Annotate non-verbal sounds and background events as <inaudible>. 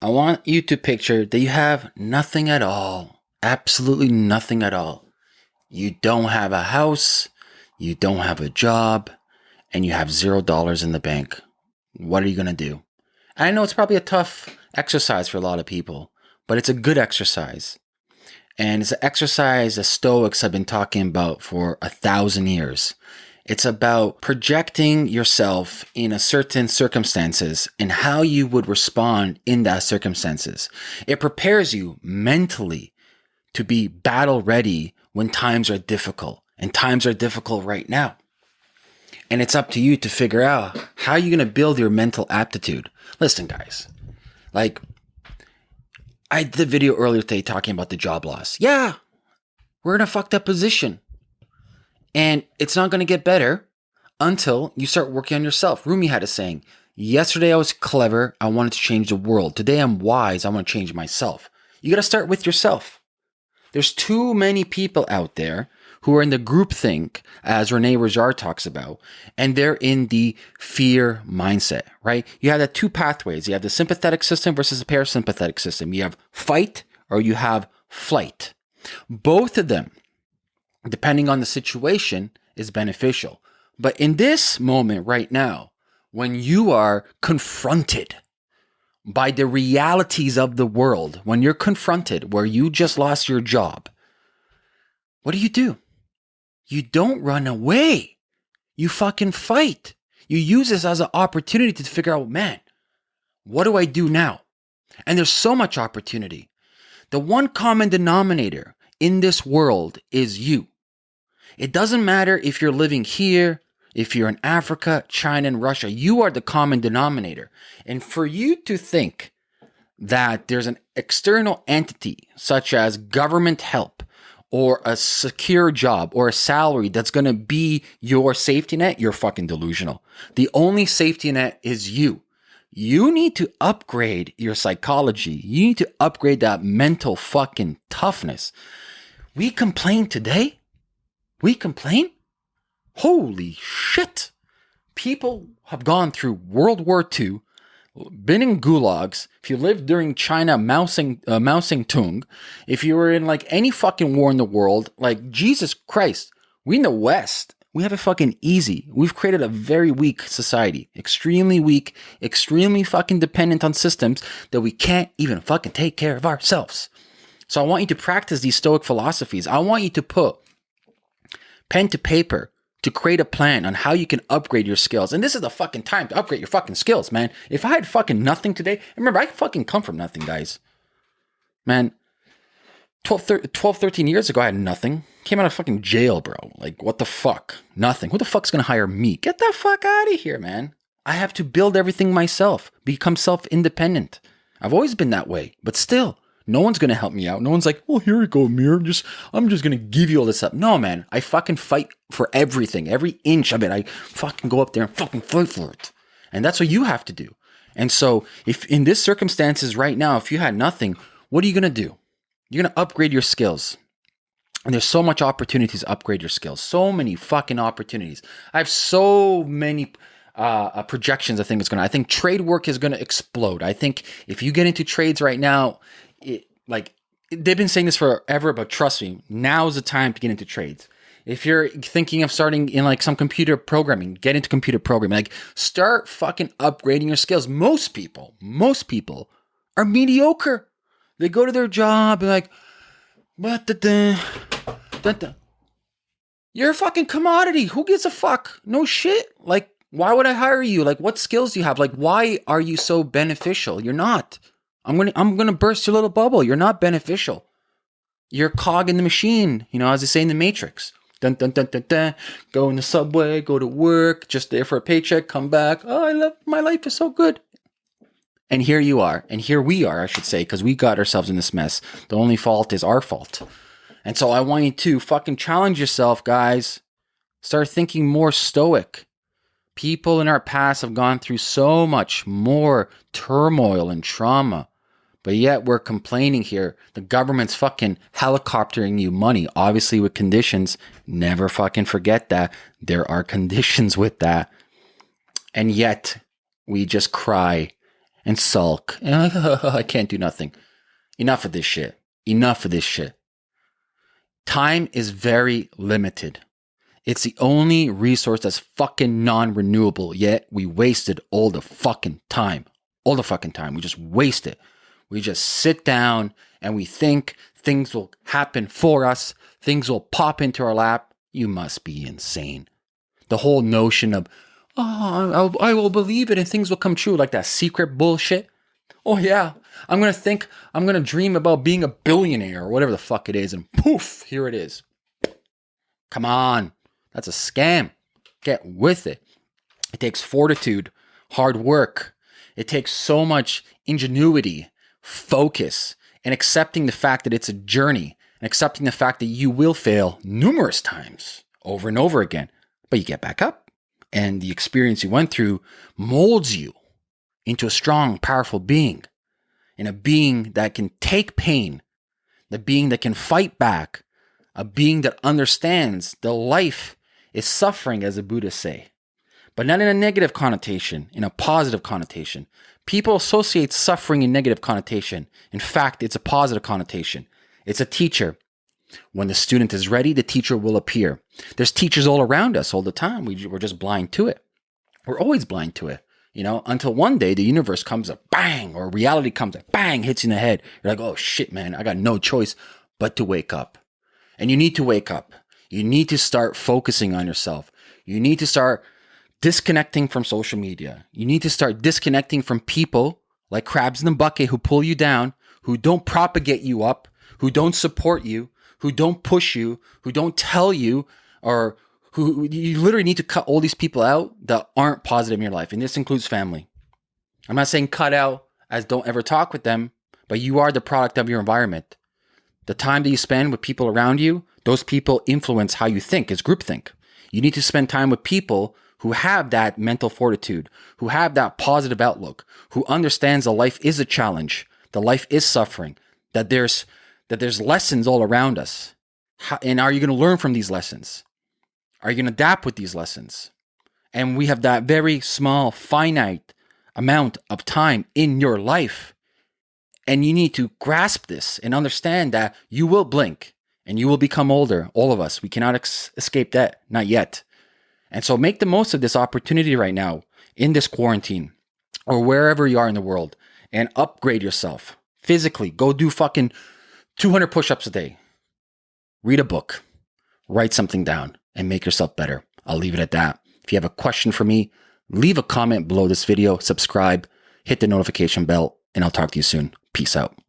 I want you to picture that you have nothing at all. Absolutely nothing at all. You don't have a house, you don't have a job, and you have zero dollars in the bank. What are you going to do? I know it's probably a tough exercise for a lot of people, but it's a good exercise. And it's an exercise the Stoics have been talking about for a thousand years. It's about projecting yourself in a certain circumstances and how you would respond in that circumstances. It prepares you mentally to be battle ready when times are difficult and times are difficult right now. And it's up to you to figure out how you're going to build your mental aptitude. Listen, guys, like I did a video earlier today talking about the job loss. Yeah, we're in a fucked up position. And it's not going to get better until you start working on yourself. Rumi had a saying Yesterday I was clever. I wanted to change the world. Today I'm wise. I want to change myself. You got to start with yourself. There's too many people out there who are in the groupthink, as Rene Girard talks about, and they're in the fear mindset, right? You have the two pathways. You have the sympathetic system versus the parasympathetic system. You have fight or you have flight. Both of them depending on the situation, is beneficial. But in this moment right now, when you are confronted by the realities of the world, when you're confronted where you just lost your job, what do you do? You don't run away. You fucking fight. You use this as an opportunity to figure out, man, what do I do now? And there's so much opportunity. The one common denominator in this world is you. It doesn't matter if you're living here, if you're in Africa, China, and Russia, you are the common denominator. And for you to think that there's an external entity such as government help or a secure job or a salary that's going to be your safety net, you're fucking delusional. The only safety net is you. You need to upgrade your psychology. You need to upgrade that mental fucking toughness. We complain today we complain? Holy shit! People have gone through World War II, been in gulags. If you lived during China Mao Tse uh, Mao Tse-tung, if you were in like any fucking war in the world, like Jesus Christ, we in the West, we have it fucking easy. We've created a very weak society, extremely weak, extremely fucking dependent on systems that we can't even fucking take care of ourselves. So I want you to practice these Stoic philosophies. I want you to put pen to paper to create a plan on how you can upgrade your skills. And this is the fucking time to upgrade your fucking skills, man. If I had fucking nothing today, remember, I fucking come from nothing, guys. Man, 12, 12, 13 years ago, I had nothing. Came out of fucking jail, bro. Like, what the fuck? Nothing. Who the fuck's gonna hire me? Get the fuck out of here, man. I have to build everything myself, become self independent. I've always been that way, but still, no one's gonna help me out. No one's like, well, here you go, Amir. I'm just, I'm just gonna give you all this up. No, man. I fucking fight for everything, every inch of it. I fucking go up there and fucking fight for it. And that's what you have to do. And so, if in this circumstances right now, if you had nothing, what are you gonna do? You're gonna upgrade your skills. And there's so much opportunities to upgrade your skills. So many fucking opportunities. I have so many uh, uh, projections. I think it's gonna. I think trade work is gonna explode. I think if you get into trades right now, like they've been saying this forever, but trust me, now's the time to get into trades. If you're thinking of starting in like some computer programming, get into computer programming. Like start fucking upgrading your skills. Most people, most people are mediocre. They go to their job and like, but the you're a fucking commodity. Who gives a fuck? No shit. Like, why would I hire you? Like, what skills do you have? Like, why are you so beneficial? You're not. I'm gonna I'm gonna burst your little bubble. You're not beneficial. You're a cog in the machine, you know, as they say in the Matrix. Dun dun dun dun dun. Go in the subway, go to work, just there for a paycheck, come back. Oh, I love my life is so good. And here you are, and here we are, I should say, because we got ourselves in this mess. The only fault is our fault. And so I want you to fucking challenge yourself, guys. Start thinking more stoic. People in our past have gone through so much more turmoil and trauma. But yet we're complaining here. The government's fucking helicoptering you money, obviously with conditions. Never fucking forget that. There are <laughs> conditions with that. And yet we just cry and sulk <laughs> I can't do nothing. Enough of this shit. Enough of this shit. Time is very limited. It's the only resource that's fucking non renewable, yet we wasted all the fucking time. All the fucking time. We just waste it. We just sit down and we think things will happen for us, things will pop into our lap. You must be insane. The whole notion of, oh, I will believe it and things will come true, like that secret bullshit. Oh, yeah, I'm going to think, I'm going to dream about being a billionaire or whatever the fuck it is, and poof, here it is. Come on. That's a scam. Get with it. It takes fortitude, hard work. It takes so much ingenuity, focus, and accepting the fact that it's a journey and accepting the fact that you will fail numerous times over and over again, but you get back up. And the experience you went through molds you into a strong, powerful being, and a being that can take pain, the being that can fight back, a being that understands the life is suffering, as the Buddhists say, but not in a negative connotation, in a positive connotation. People associate suffering in negative connotation. In fact, it's a positive connotation. It's a teacher. When the student is ready, the teacher will appear. There's teachers all around us all the time. We, we're just blind to it. We're always blind to it, you know, until one day the universe comes up, bang, or reality comes up, bang, hits you in the head. You're like, oh shit, man, I got no choice but to wake up. And you need to wake up. You need to start focusing on yourself. You need to start disconnecting from social media. You need to start disconnecting from people like crabs in the bucket who pull you down, who don't propagate you up, who don't support you, who don't push you, who don't tell you, or who you literally need to cut all these people out that aren't positive in your life. And this includes family. I'm not saying cut out as don't ever talk with them, but you are the product of your environment. The time that you spend with people around you, those people influence how you think, it's groupthink. You need to spend time with people who have that mental fortitude, who have that positive outlook, who understands that life is a challenge, that life is suffering, that there's that there's lessons all around us. How, and are you going to learn from these lessons? Are you going to adapt with these lessons? And we have that very small, finite amount of time in your life. And you need to grasp this and understand that you will blink and you will become older. All of us. We cannot escape that. Not yet. And so make the most of this opportunity right now in this quarantine or wherever you are in the world and upgrade yourself physically. Go do fucking 200 push ups a day. Read a book, write something down, and make yourself better. I'll leave it at that. If you have a question for me, leave a comment below this video, subscribe, hit the notification bell, and I'll talk to you soon. Peace out.